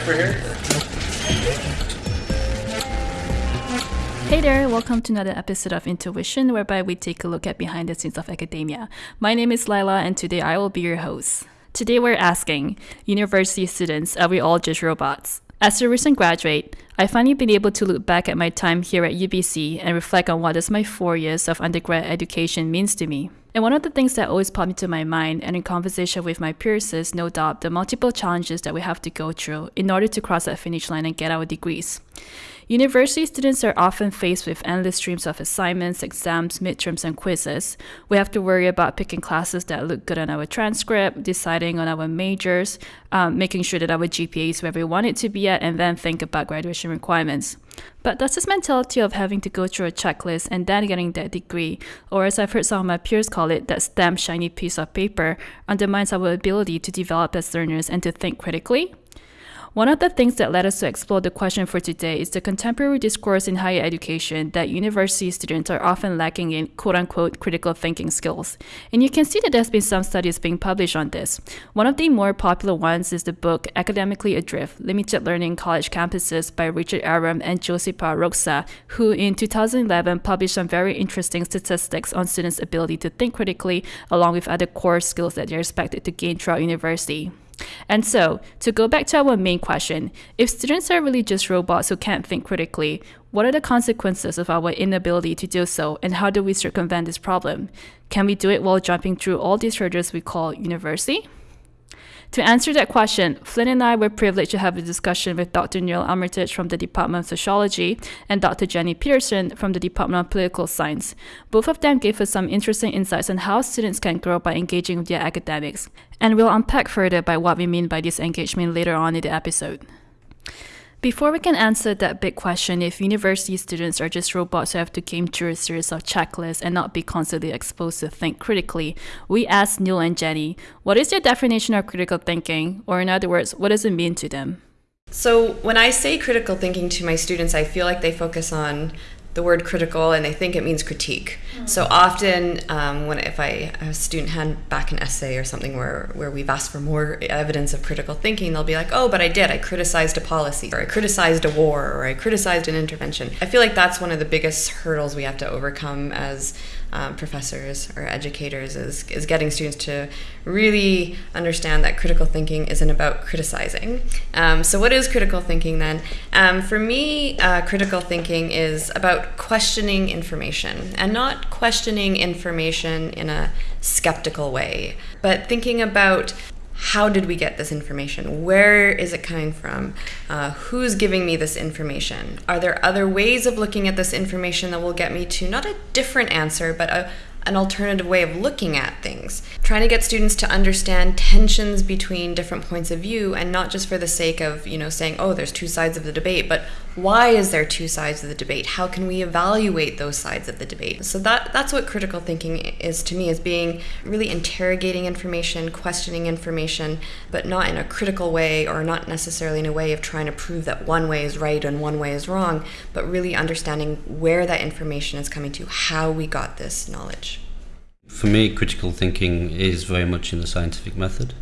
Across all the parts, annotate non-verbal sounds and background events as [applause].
for here? Hey there, welcome to another episode of Intuition, whereby we take a look at behind the scenes of academia. My name is Lila, and today I will be your host. Today we're asking university students, are we all just robots? As a recent graduate, I've finally been able to look back at my time here at UBC and reflect on what does my four years of undergrad education means to me. And one of the things that always popped into my mind and in conversation with my peers is no doubt the multiple challenges that we have to go through in order to cross that finish line and get our degrees. University students are often faced with endless streams of assignments, exams, midterms, and quizzes. We have to worry about picking classes that look good on our transcript, deciding on our majors, um, making sure that our GPA is where we want it to be at, and then think about graduation requirements. But does this mentality of having to go through a checklist and then getting that degree, or as I've heard some of my peers call it, that stamp shiny piece of paper, undermines our ability to develop as learners and to think critically? One of the things that led us to explore the question for today is the contemporary discourse in higher education that university students are often lacking in quote unquote critical thinking skills. And you can see that there's been some studies being published on this. One of the more popular ones is the book Academically Adrift Limited Learning College Campuses by Richard Arum and Josipa Roksa, who in 2011 published some very interesting statistics on students' ability to think critically, along with other core skills that they're expected to gain throughout university. And so, to go back to our main question, if students are really just robots who can't think critically, what are the consequences of our inability to do so, and how do we circumvent this problem? Can we do it while jumping through all these hurdles we call university? To answer that question, Flynn and I were privileged to have a discussion with Dr. Neil Armitage from the Department of Sociology and Dr. Jenny Peterson from the Department of Political Science. Both of them gave us some interesting insights on how students can grow by engaging with their academics, and we'll unpack further by what we mean by this engagement later on in the episode. Before we can answer that big question if university students are just robots who have to game through a series of checklists and not be constantly exposed to think critically, we asked Neil and Jenny, what is their definition of critical thinking? Or in other words, what does it mean to them? So, when I say critical thinking to my students, I feel like they focus on the word critical and they think it means critique. Mm-hmm. So often, um, when if I a student hand back an essay or something where where we've asked for more evidence of critical thinking, they'll be like, "Oh, but I did. I criticized a policy, or I criticized a war, or I criticized an intervention." I feel like that's one of the biggest hurdles we have to overcome as um, professors or educators is, is getting students to really understand that critical thinking isn't about criticizing. Um, so, what is critical thinking then? Um, for me, uh, critical thinking is about questioning information and not questioning information in a skeptical way, but thinking about how did we get this information? Where is it coming from? Uh, who's giving me this information? Are there other ways of looking at this information that will get me to not a different answer, but a, an alternative way of looking at things. Trying to get students to understand tensions between different points of view and not just for the sake of, you know, saying, oh, there's two sides of the debate, but why is there two sides of the debate? How can we evaluate those sides of the debate? So that that's what critical thinking is to me is being really interrogating information, questioning information, but not in a critical way or not necessarily in a way of trying to prove that one way is right and one way is wrong, but really understanding where that information is coming to, how we got this knowledge. For me, critical thinking is very much in the scientific method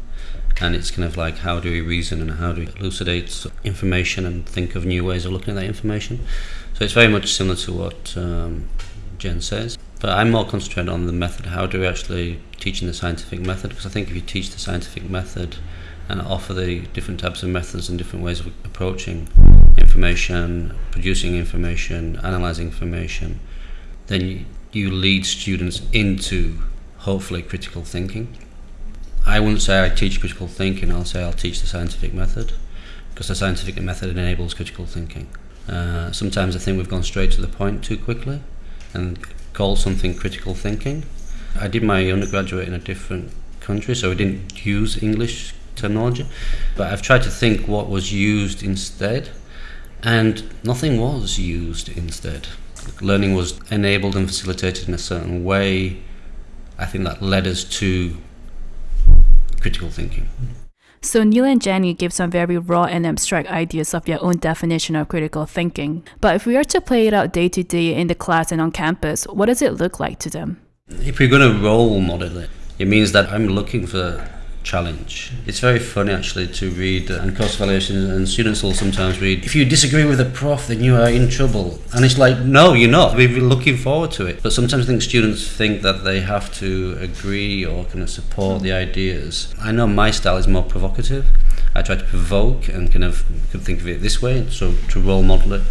and it's kind of like how do we reason and how do we elucidate information and think of new ways of looking at that information. So it's very much similar to what um, Jen says. But I'm more concentrated on the method. How do we actually teach in the scientific method? Because I think if you teach the scientific method and offer the different types of methods and different ways of approaching information, producing information, analyzing information, then you, you lead students into hopefully critical thinking. I wouldn't say I teach critical thinking, I'll say I'll teach the scientific method because the scientific method enables critical thinking. Uh, sometimes I think we've gone straight to the point too quickly and call something critical thinking. I did my undergraduate in a different country, so I didn't use English terminology, but I've tried to think what was used instead, and nothing was used instead. Learning was enabled and facilitated in a certain way. I think that led us to critical thinking. So Neil and Jenny give some very raw and abstract ideas of their own definition of critical thinking. But if we are to play it out day to day in the class and on campus, what does it look like to them? If we're going to role model it, it means that I'm looking for challenge. It's very funny actually to read and course evaluations, and students will sometimes read, if you disagree with a prof, then you are in trouble. And it's like, no, you're not. We're looking forward to it. But sometimes I think students think that they have to agree or kind of support the ideas. I know my style is more provocative. I try to provoke and kind of could think of it this way, so to role model it.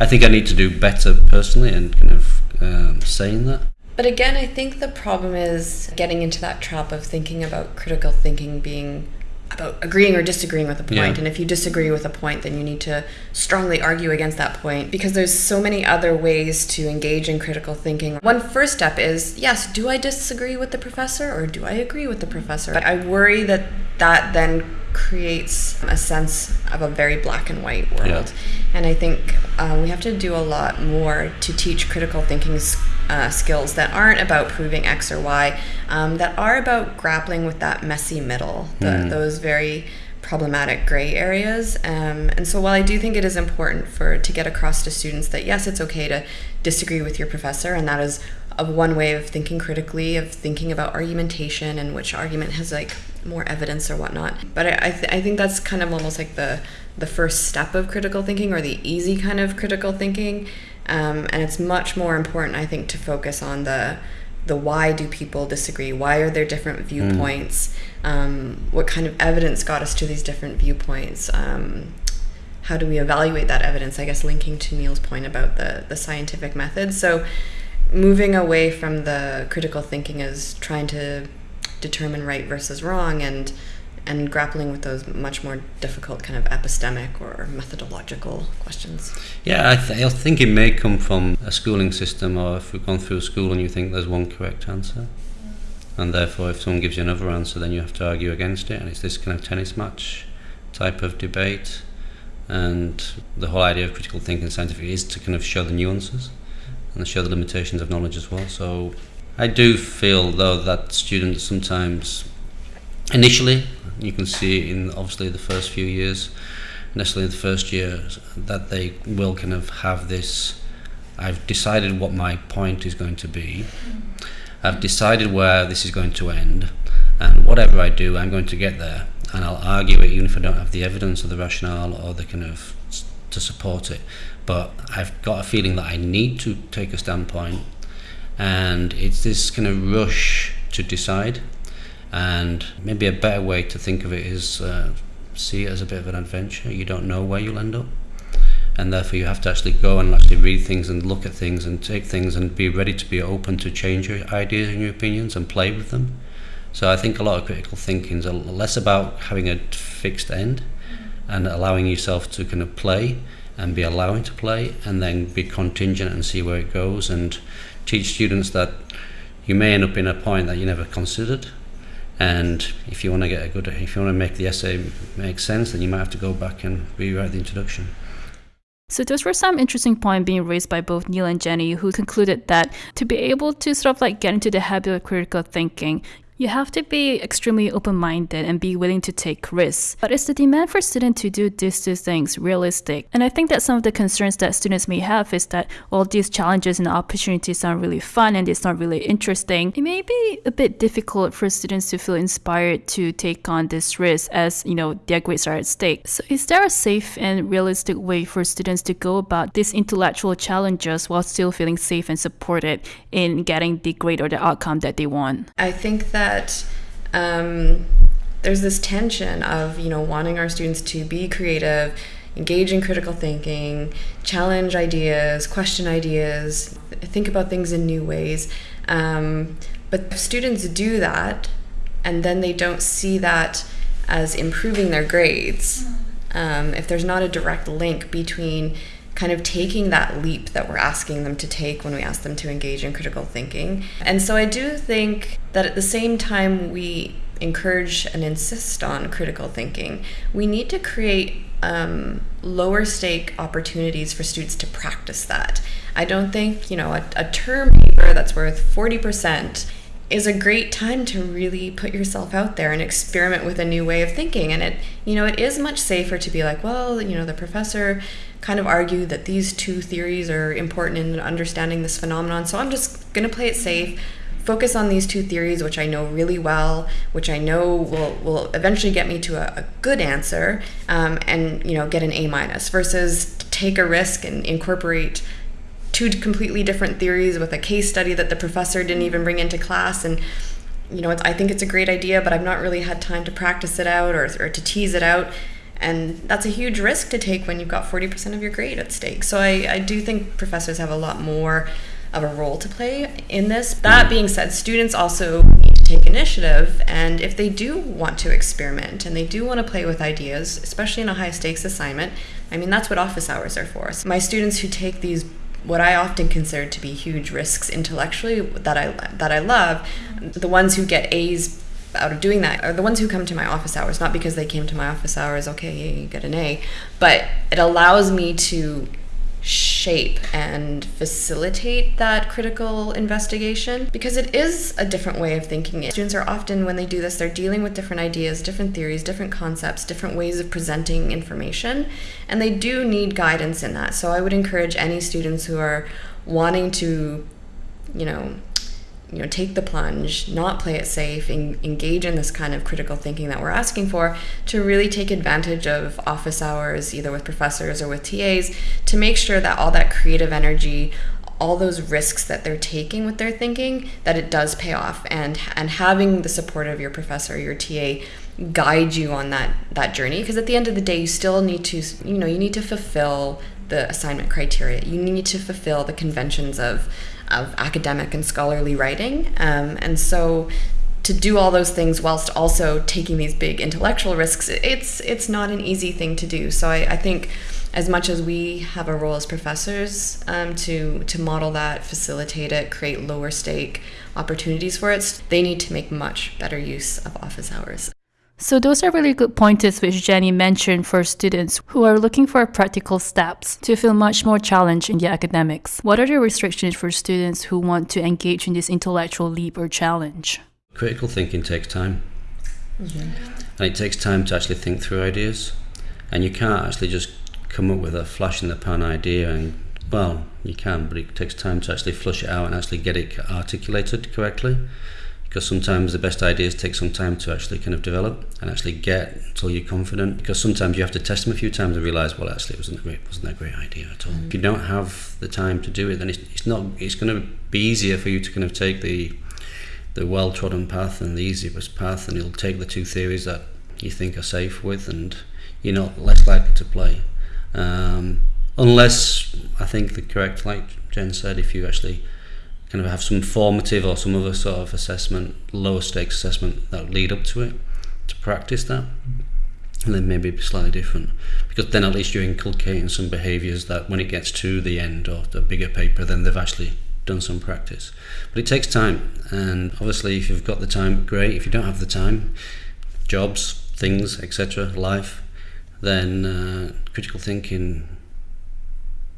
I think I need to do better personally and kind of um, saying that. But again, I think the problem is getting into that trap of thinking about critical thinking being about agreeing or disagreeing with a point. Yeah. And if you disagree with a point, then you need to strongly argue against that point because there's so many other ways to engage in critical thinking. One first step is yes, do I disagree with the professor or do I agree with the professor? But I worry that that then creates a sense of a very black and white world. Yeah. And I think uh, we have to do a lot more to teach critical thinking s- uh, skills that aren't about proving X or Y, um, that are about grappling with that messy middle, the, those very problematic gray areas. Um, and so while I do think it is important for to get across to students that yes, it's okay to disagree with your professor, and that is a one way of thinking critically, of thinking about argumentation and which argument has like more evidence or whatnot. But I, I, th- I think that's kind of almost like the the first step of critical thinking or the easy kind of critical thinking. Um, and it's much more important, I think, to focus on the the why do people disagree? Why are there different viewpoints? Um, what kind of evidence got us to these different viewpoints? Um, how do we evaluate that evidence? I guess linking to Neil's point about the the scientific method. So moving away from the critical thinking as trying to determine right versus wrong and and grappling with those much more difficult kind of epistemic or methodological questions. Yeah, I, th- I think it may come from a schooling system, or if you've gone through school and you think there's one correct answer, and therefore if someone gives you another answer, then you have to argue against it, and it's this kind of tennis match type of debate. And the whole idea of critical thinking scientific is to kind of show the nuances and show the limitations of knowledge as well. So I do feel though that students sometimes initially you can see in obviously the first few years necessarily the first year that they will kind of have this I've decided what my point is going to be. I've decided where this is going to end and whatever I do I'm going to get there. And I'll argue it even if I don't have the evidence or the rationale or the kind of to support it but I've got a feeling that I need to take a standpoint. And it's this kind of rush to decide. And maybe a better way to think of it is uh, see it as a bit of an adventure. You don't know where you'll end up. And therefore you have to actually go and actually read things and look at things and take things and be ready to be open to change your ideas and your opinions and play with them. So I think a lot of critical thinking is less about having a fixed end and allowing yourself to kind of play and be allowing to play and then be contingent and see where it goes and teach students that you may end up in a point that you never considered. And if you want to get a good if you want to make the essay make sense then you might have to go back and rewrite the introduction. So those were some interesting points being raised by both Neil and Jenny, who concluded that to be able to sort of like get into the habit of critical thinking, you have to be extremely open-minded and be willing to take risks. But is the demand for students to do these two things realistic? And I think that some of the concerns that students may have is that all these challenges and opportunities sound really fun and it's not really interesting. It may be a bit difficult for students to feel inspired to take on this risk as, you know, their grades are at stake. So is there a safe and realistic way for students to go about these intellectual challenges while still feeling safe and supported in getting the grade or the outcome that they want? I think that um, there's this tension of you know wanting our students to be creative, engage in critical thinking, challenge ideas, question ideas, think about things in new ways. Um, but students do that, and then they don't see that as improving their grades. Um, if there's not a direct link between kind of taking that leap that we're asking them to take when we ask them to engage in critical thinking. And so I do think that at the same time we encourage and insist on critical thinking, we need to create um, lower stake opportunities for students to practice that. I don't think, you know, a, a term paper that's worth 40% is a great time to really put yourself out there and experiment with a new way of thinking and it you know it is much safer to be like well you know the professor kind of argue that these two theories are important in understanding this phenomenon. So i'm just going to play it safe focus on these two theories, which I know really well, which I know will, will eventually get me to a, a good answer, um, and you know get an A minus, versus take a risk and incorporate two completely different theories with a case study that the professor didn't even bring into class. And you know I think it's a great idea but I've not really had time to practice it out or, or to tease it out and that's a huge risk to take when you've got 40% of your grade at stake. So I, I do think professors have a lot more of a role to play in this. That being said students also need to take initiative. And if they do want to experiment and they do want to play with ideas especially in a high stakes assignment I mean that's what office hours are for. My students who take these what I often consider to be huge risks intellectually that I that I love, the ones who get A's out of doing that are the ones who come to my office hours, not because they came to my office hours, okay, get an A, but it allows me to shape and facilitate that critical investigation because it is a different way of thinking. Students are often, when they do this, they're dealing with different ideas, different theories, different concepts, different ways of presenting information, and they do need guidance in that. So I would encourage any students who are wanting to, you know, you know take the plunge not play it safe and engage in this kind of critical thinking that we're asking for to really take advantage of office hours either with professors or with TAs to make sure that all that creative energy all those risks that they're taking with their thinking that it does pay off. And and having the support of your professor your TA guide you on that that journey. Because at the end of the day you still need to you know you need to fulfill the assignment criteria. You need to fulfill the conventions of of academic and scholarly writing. Um, and so to do all those things whilst also taking these big intellectual risks, it's it's not an easy thing to do. So I, I think as much as we have a role as professors um, to to model that, facilitate it, create lower stake opportunities for it, they need to make much better use of office hours. So those are really good pointers which Jenny mentioned for students who are looking for practical steps to feel much more challenged in their academics. What are the restrictions for students who want to engage in this intellectual leap or challenge? Critical thinking takes time. Mm-hmm. And it takes time to actually think through ideas. And you can't actually just come up with a flash in the pan idea and well, you can, but it takes time to actually flush it out and actually get it articulated correctly because sometimes the best ideas take some time to actually kind of develop and actually get until you're confident because sometimes you have to test them a few times and realize well actually it wasn't a great wasn't a great idea at all mm-hmm. if you don't have the time to do it then it's, it's not it's going to be easier for you to kind of take the the well-trodden path and the easiest path and you'll take the two theories that you think are safe with and you're not less likely to play um, unless I think the correct like Jen said if you actually kind of have some formative or some other sort of assessment, lower stakes assessment that lead up to it to practice that. And then maybe be slightly different because then at least you're inculcating some behaviours that when it gets to the end or the bigger paper, then they've actually done some practice. But it takes time, and obviously, if you've got the time, great. If you don't have the time, jobs, things, etc., life, then uh, critical thinking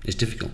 is difficult.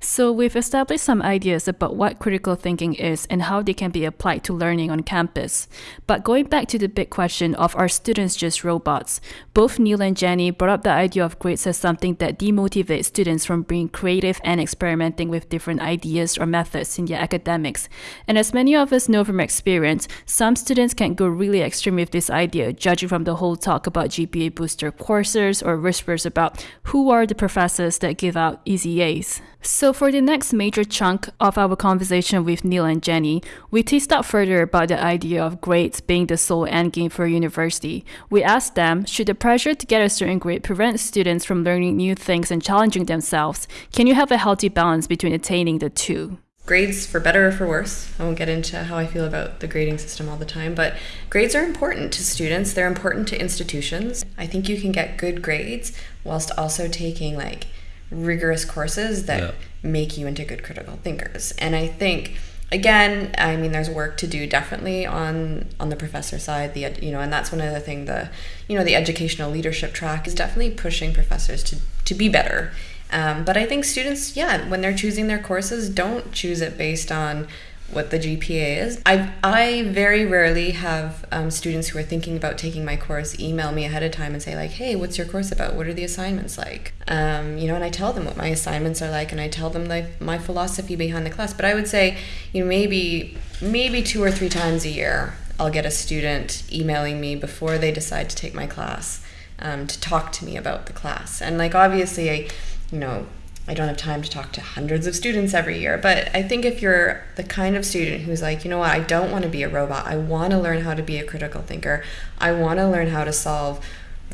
So, we've established some ideas about what critical thinking is and how they can be applied to learning on campus. But going back to the big question of are students just robots? Both Neil and Jenny brought up the idea of grades as something that demotivates students from being creative and experimenting with different ideas or methods in their academics. And as many of us know from experience, some students can go really extreme with this idea, judging from the whole talk about GPA booster courses or whispers about who are the professors that give out easy A's. So, for the next major chunk of our conversation with Neil and Jenny, we teased out further about the idea of grades being the sole endgame for university. We asked them should the pressure to get a certain grade prevent students from learning new things and challenging themselves? Can you have a healthy balance between attaining the two? grades for better or for worse. I won't get into how I feel about the grading system all the time, but grades are important to students. They're important to institutions. I think you can get good grades whilst also taking like rigorous courses that yeah. Make you into good critical thinkers. And I think again, I mean, there's work to do definitely on on the professor side. The you know, and that's one of the thing the you know the educational leadership track is definitely pushing professors to to be better. Um, but I think students, yeah, when they're choosing their courses, don't choose it based on what the GPA is. I I very rarely have um, students who are thinking about taking my course email me ahead of time and say like, "Hey, what's your course about? What are the assignments like?" Um, you know, and I tell them what my assignments are like, and I tell them like my philosophy behind the class. But I would say, you know, maybe maybe two or three times a year, I'll get a student emailing me before they decide to take my class um, to talk to me about the class. And like obviously, I, you know, I don't have time to talk to hundreds of students every year, but I think if you're the kind of student who's like, you know what, I don't want to be a robot. I want to learn how to be a critical thinker. I want to learn how to solve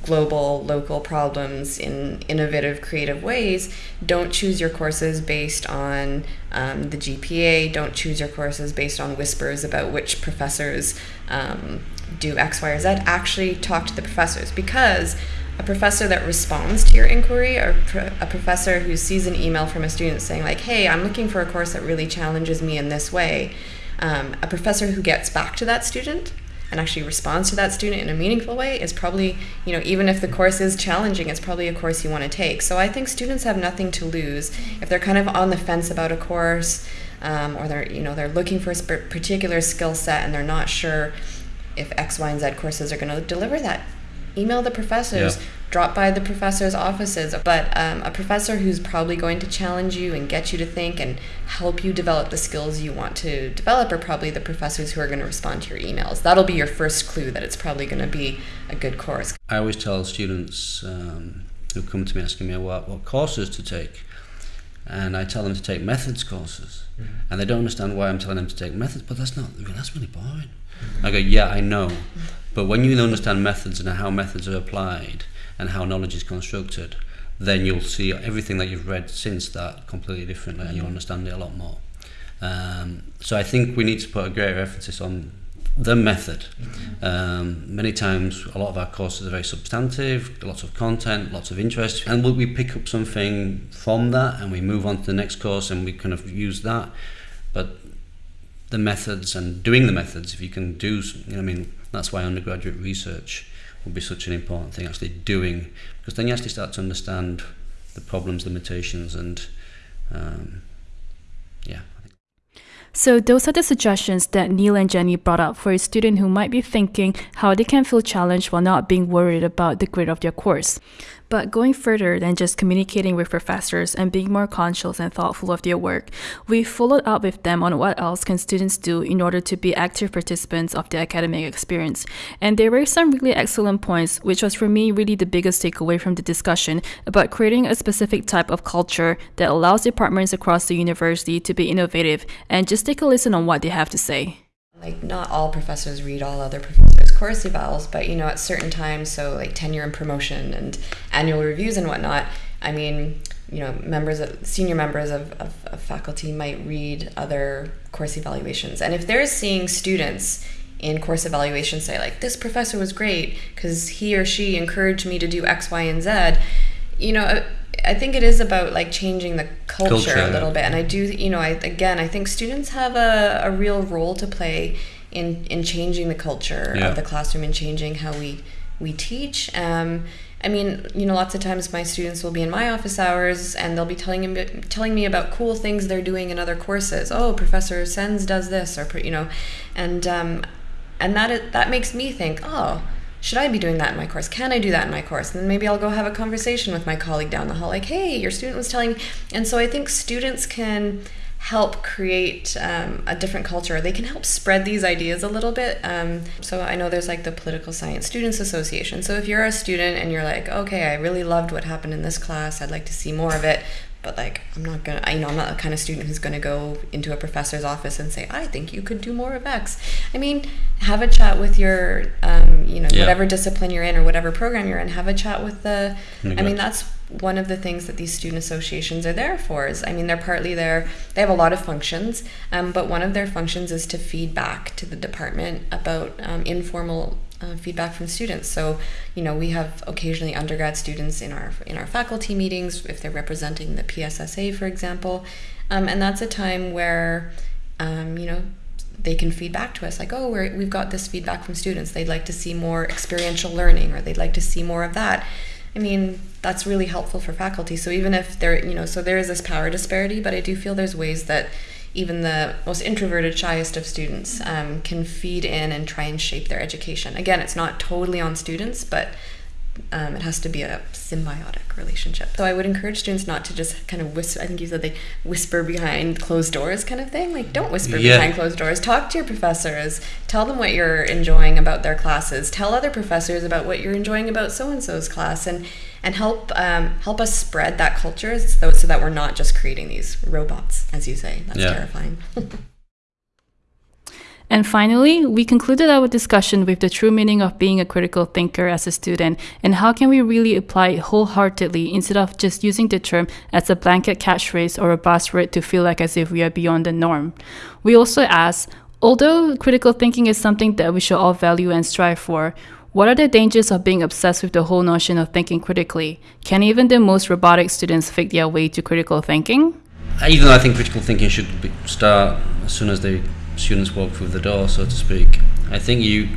global, local problems in innovative, creative ways. Don't choose your courses based on um, the GPA. Don't choose your courses based on whispers about which professors um, do X, Y, or Z. Actually, talk to the professors because a professor that responds to your inquiry or a professor who sees an email from a student saying like hey i'm looking for a course that really challenges me in this way um, a professor who gets back to that student and actually responds to that student in a meaningful way is probably you know even if the course is challenging it's probably a course you want to take. So i think students have nothing to lose. If they're kind of on the fence about a course um, or they're you know they're looking for a particular skill set and they're not sure if x y and z courses are going to deliver that email the professors, yeah. drop by the professors' offices. But um, a professor who's probably going to challenge you and get you to think and help you develop the skills you want to develop are probably the professors who are going to respond to your emails. That'll be your first clue that it's probably going to be a good course. I always tell students um, who come to me asking me what, what courses to take. And I tell them to take methods courses, mm-hmm. and they don't understand why I'm telling them to take methods. But that's not that's really boring. I go, yeah, I know, but when you understand methods and how methods are applied and how knowledge is constructed, then you'll see everything that you've read since that completely differently and you'll understand it a lot more. Um, so I think we need to put a greater emphasis on the method. Um, many times, a lot of our courses are very substantive, lots of content, lots of interest, and we pick up something from that and we move on to the next course and we kind of use that. But the methods and doing the methods, if you can do, you know, I mean, that's why undergraduate research will be such an important thing, actually doing, because then you actually start to understand the problems, limitations, and um, yeah. So those are the suggestions that Neil and Jenny brought up for a student who might be thinking how they can feel challenged while not being worried about the grade of their course. But going further than just communicating with professors and being more conscious and thoughtful of their work, we followed up with them on what else can students do in order to be active participants of the academic experience. And there were some really excellent points, which was for me really the biggest takeaway from the discussion about creating a specific type of culture that allows departments across the university to be innovative and just take a listen on what they have to say like not all professors read all other professors' course evals, but you know at certain times, so like tenure and promotion and annual reviews and whatnot. I mean, you know, members of senior members of, of, of faculty might read other course evaluations, and if they're seeing students in course evaluation say like this professor was great because he or she encouraged me to do X, Y, and Z, you know I think it is about like changing the culture, culture a little bit. And I do, you know, I again, I think students have a, a real role to play in in changing the culture yeah. of the classroom and changing how we we teach. Um, I mean, you know, lots of times my students will be in my office hours and they'll be telling me telling me about cool things they're doing in other courses. Oh, Professor Sens does this, or you know, and um, and that that makes me think, oh should I be doing that in my course? Can I do that in my course? And then maybe I'll go have a conversation with my colleague down the hall, like, hey, your student was telling me. And so I think students can help create um, a different culture. They can help spread these ideas a little bit. Um, so I know there's like the Political Science Students Association. So if you're a student and you're like, okay, I really loved what happened in this class, I'd like to see more of it, but like i'm not gonna you know i'm not the kind of student who's gonna go into a professor's office and say i think you could do more of x i mean have a chat with your um, you know yeah. whatever discipline you're in or whatever program you're in have a chat with the i mean that's one of the things that these student associations are there for is i mean they're partly there they have a lot of functions um, but one of their functions is to feed back to the department about um, informal uh, feedback from students. So, you know, we have occasionally undergrad students in our in our faculty meetings if they're representing the PSSA, for example, um, and that's a time where, um, you know, they can feed back to us like, oh, we we've got this feedback from students. They'd like to see more experiential learning, or they'd like to see more of that. I mean, that's really helpful for faculty. So even if there, you know, so there is this power disparity, but I do feel there's ways that even the most introverted, shyest of students um, can feed in and try and shape their education. Again, it's not totally on students, but um, it has to be a symbiotic relationship. So I would encourage students not to just kind of whisper. I think you said they whisper behind closed doors, kind of thing. Like don't whisper Yeah. behind closed doors. Talk to your professors. Tell them what you're enjoying about their classes. Tell other professors about what you're enjoying about so and so's class, and and help um, help us spread that culture so, so that we're not just creating these robots, as you say. That's Yeah. terrifying. [laughs] And finally, we concluded our discussion with the true meaning of being a critical thinker as a student and how can we really apply it wholeheartedly instead of just using the term as a blanket catchphrase or a buzzword to feel like as if we are beyond the norm. We also asked, although critical thinking is something that we should all value and strive for, what are the dangers of being obsessed with the whole notion of thinking critically? Can even the most robotic students fake their way to critical thinking? even though I think critical thinking should be, start as soon as the students walk through the door, so to speak. I think you,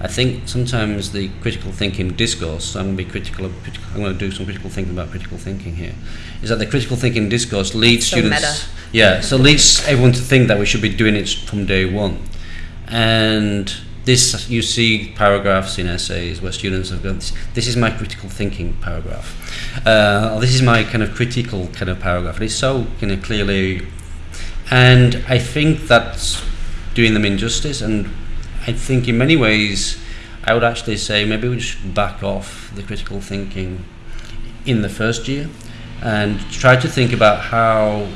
I think sometimes the critical thinking discourse. I'm going to be critical. Of, I'm going to do some critical thinking about critical thinking here. Is that the critical thinking discourse leads So students? meta. Yeah, so leads everyone to think that we should be doing it from day one, and this you see paragraphs in essays where students have gone. This, this is my critical thinking paragraph. Uh, or this is my kind of critical kind of paragraph. And it's so kind of clearly, and I think that's doing them injustice. And I think in many ways, I would actually say maybe we should back off the critical thinking in the first year and try to think about how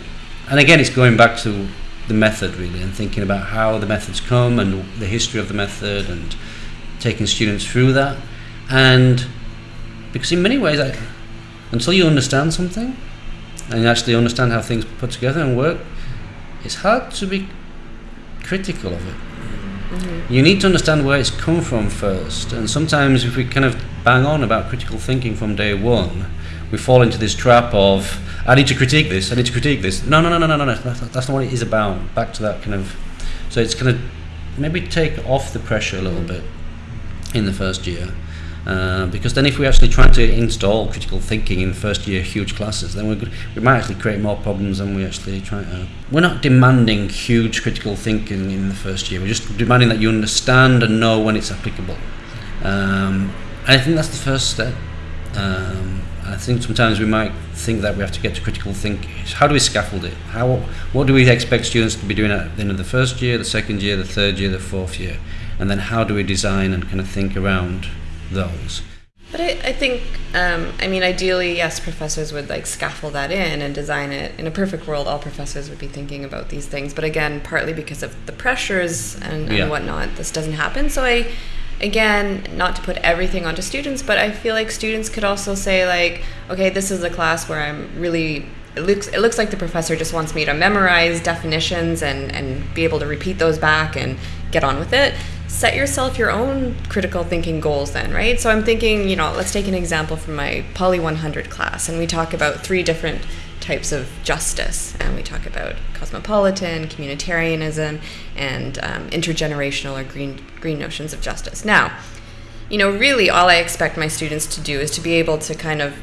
and again it's going back to the method really and thinking about how the methods come and the history of the method and taking students through that and because in many ways I, until you understand something and you actually understand how things put together and work it's hard to be critical of it mm-hmm. you need to understand where it's come from first. And sometimes, if we kind of bang on about critical thinking from day one, we fall into this trap of, I need to critique this, I need to critique this. No, no, no, no, no, no, no. That's, that's not what it is about. Back to that kind of. So it's kind of maybe take off the pressure a little bit in the first year. Uh, because then, if we're actually try to install critical thinking in first year huge classes, then good, we might actually create more problems than we actually try to. We're not demanding huge critical thinking in the first year. We're just demanding that you understand and know when it's applicable. Um, I think that's the first step. Um, I think sometimes we might think that we have to get to critical thinking. How do we scaffold it? How what do we expect students to be doing at the end of the first year, the second year, the third year, the fourth year, and then how do we design and kind of think around those? But I, I think, um, I mean, ideally, yes, professors would like scaffold that in and design it. In a perfect world, all professors would be thinking about these things. But again, partly because of the pressures and, and Yeah. whatnot, this doesn't happen. So I, again, not to put everything onto students, but I feel like students could also say like, okay, this is a class where I'm really. It looks, it looks like the professor just wants me to memorize definitions and, and be able to repeat those back and get on with it set yourself your own critical thinking goals then right? So i'm thinking you know let's take an example from my poly 100 class and we talk about three different types of justice. And we talk about cosmopolitan communitarianism and um, intergenerational or green green notions of justice. Now you know really all i expect my students to do is to be able to kind of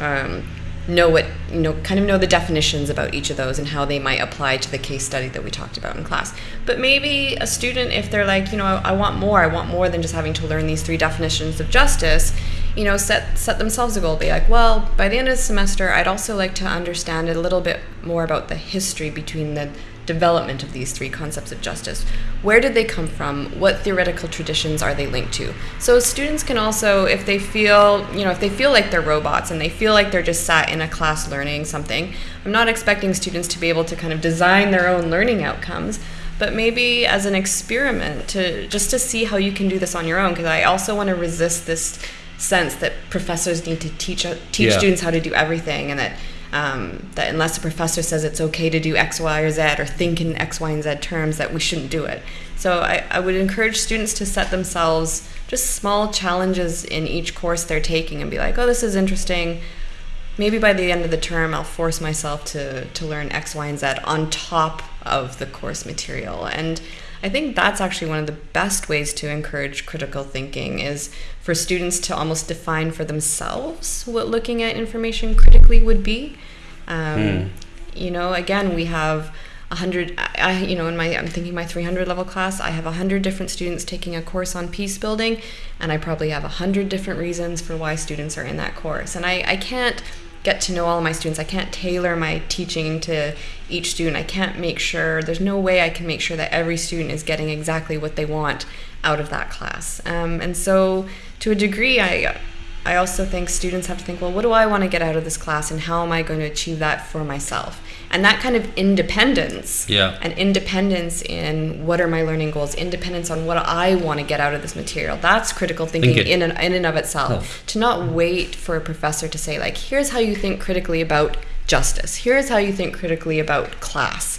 um, know what you know kind of know the definitions about each of those and how they might apply to the case study that we talked about in class. But maybe a student if they're like you know I, I want more i want more than just having to learn these three definitions of justice you know set set themselves a goal. Be like well by the end of the semester i'd also like to understand a little bit more about the history between the development of these three concepts of justice. Where did they come from? What theoretical traditions are they linked to? So students can also, if they feel, you know, if they feel like they're robots and they feel like they're just sat in a class learning something, I'm not expecting students to be able to kind of design their own learning outcomes, but maybe as an experiment to just to see how you can do this on your own. Because I also want to resist this sense that professors need to teach teach Yeah. students how to do everything and that um, that unless a professor says it's okay to do X, Y, or Z, or think in X, Y, and Z terms, that we shouldn't do it. So I, I would encourage students to set themselves just small challenges in each course they're taking and be like, oh, this is interesting. Maybe by the end of the term, I'll force myself to, to learn X, Y, and Z on top of the course material. And I think that's actually one of the best ways to encourage critical thinking is for students to almost define for themselves what looking at information critically would be. Um, You know, again, we have 100 I, you know in my i'm thinking my 300 level class i have 100 different students taking a course on peace building and i probably have 100 different reasons for why students are in that course. And i, I can't get to know all of my students. I can't tailor my teaching to each student. I can't make sure there's no way i can make sure that every student is getting exactly what they want out of that class. Um, and so to a degree i I also think students have to think, well, what do I want to get out of this class and how am I going to achieve that for myself? And that kind of independence Yeah. and independence in what are my learning goals, independence on what I want to get out of this material. That's critical thinking Think in and, in and of itself. Self. To not wait for a professor to say, like, here's how you think critically about justice, here's how you think critically about class.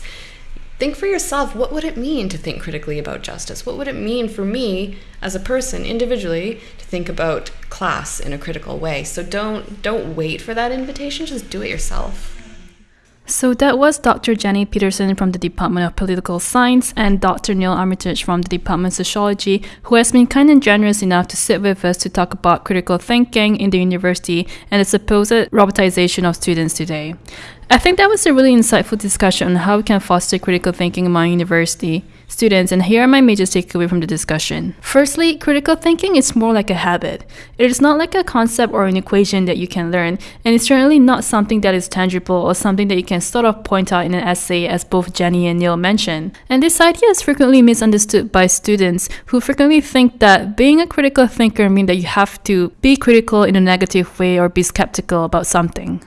Think for yourself, what would it mean to think critically about justice? What would it mean for me as a person individually to think about class in a critical way? So don't don't wait for that invitation, just do it yourself. So that was Dr. Jenny Peterson from the Department of Political Science and Dr. Neil Armitage from the Department of Sociology, who has been kind and generous enough to sit with us to talk about critical thinking in the university and the supposed robotization of students today. I think that was a really insightful discussion on how we can foster critical thinking among university students, and here are my major takeaway from the discussion. Firstly, critical thinking is more like a habit. It is not like a concept or an equation that you can learn, and it's certainly not something that is tangible or something that you can sort of point out in an essay, as both Jenny and Neil mentioned. And this idea is frequently misunderstood by students who frequently think that being a critical thinker means that you have to be critical in a negative way or be skeptical about something.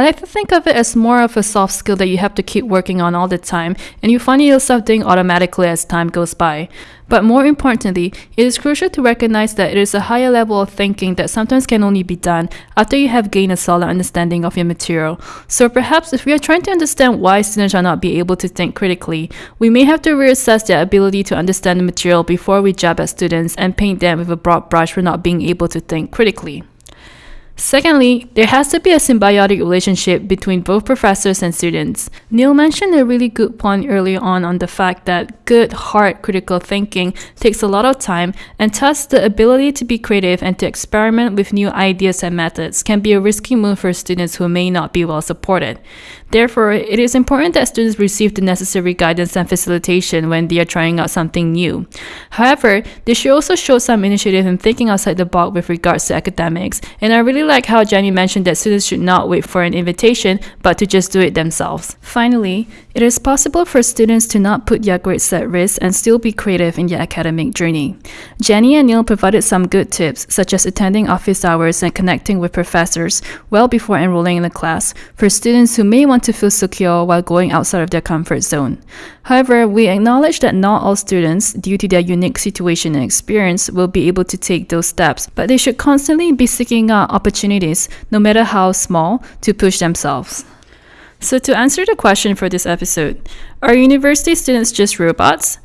I like to think of it as more of a soft skill that you have to keep working on all the time, and you find yourself doing automatically as time goes by. But more importantly, it is crucial to recognize that it is a higher level of thinking that sometimes can only be done after you have gained a solid understanding of your material. So perhaps if we are trying to understand why students are not be able to think critically, we may have to reassess their ability to understand the material before we jab at students and paint them with a broad brush for not being able to think critically. Secondly, there has to be a symbiotic relationship between both professors and students. Neil mentioned a really good point earlier on on the fact that good, hard critical thinking takes a lot of time, and thus the ability to be creative and to experiment with new ideas and methods can be a risky move for students who may not be well supported. Therefore, it is important that students receive the necessary guidance and facilitation when they are trying out something new. However, they should also show some initiative in thinking outside the box with regards to academics, and I really like how Jenny mentioned that students should not wait for an invitation, but to just do it themselves. Finally, it is possible for students to not put their grades at risk and still be creative in their academic journey. Jenny and Neil provided some good tips, such as attending office hours and connecting with professors well before enrolling in a class for students who may want to feel secure while going outside of their comfort zone. However, we acknowledge that not all students, due to their unique situation and experience, will be able to take those steps, but they should constantly be seeking out opportunities, no matter how small, to push themselves. So, to answer the question for this episode, are university students just robots?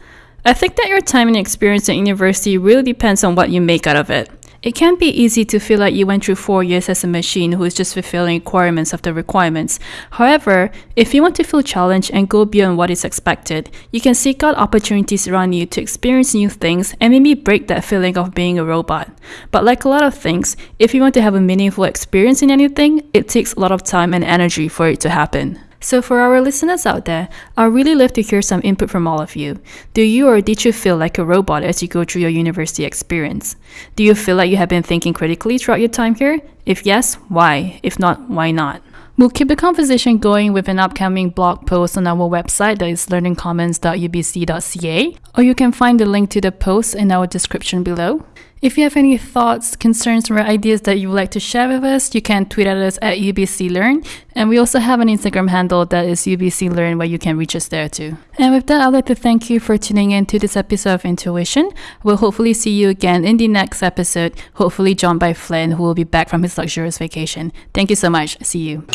I think that your time and experience at university really depends on what you make out of it. It can be easy to feel like you went through four years as a machine who is just fulfilling requirements of the requirements. However, if you want to feel challenged and go beyond what is expected, you can seek out opportunities around you to experience new things and maybe break that feeling of being a robot. But like a lot of things, if you want to have a meaningful experience in anything, it takes a lot of time and energy for it to happen. So, for our listeners out there, I'd really love to hear some input from all of you. Do you or did you feel like a robot as you go through your university experience? Do you feel like you have been thinking critically throughout your time here? If yes, why? If not, why not? We'll keep the conversation going with an upcoming blog post on our website that is learningcommons.ubc.ca, or you can find the link to the post in our description below. If you have any thoughts, concerns, or ideas that you would like to share with us, you can tweet at us at UBC Learn. And we also have an Instagram handle that is UBC Learn where you can reach us there too. And with that, I'd like to thank you for tuning in to this episode of Intuition. We'll hopefully see you again in the next episode, hopefully joined by Flynn, who will be back from his luxurious vacation. Thank you so much. See you.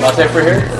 Latte for here?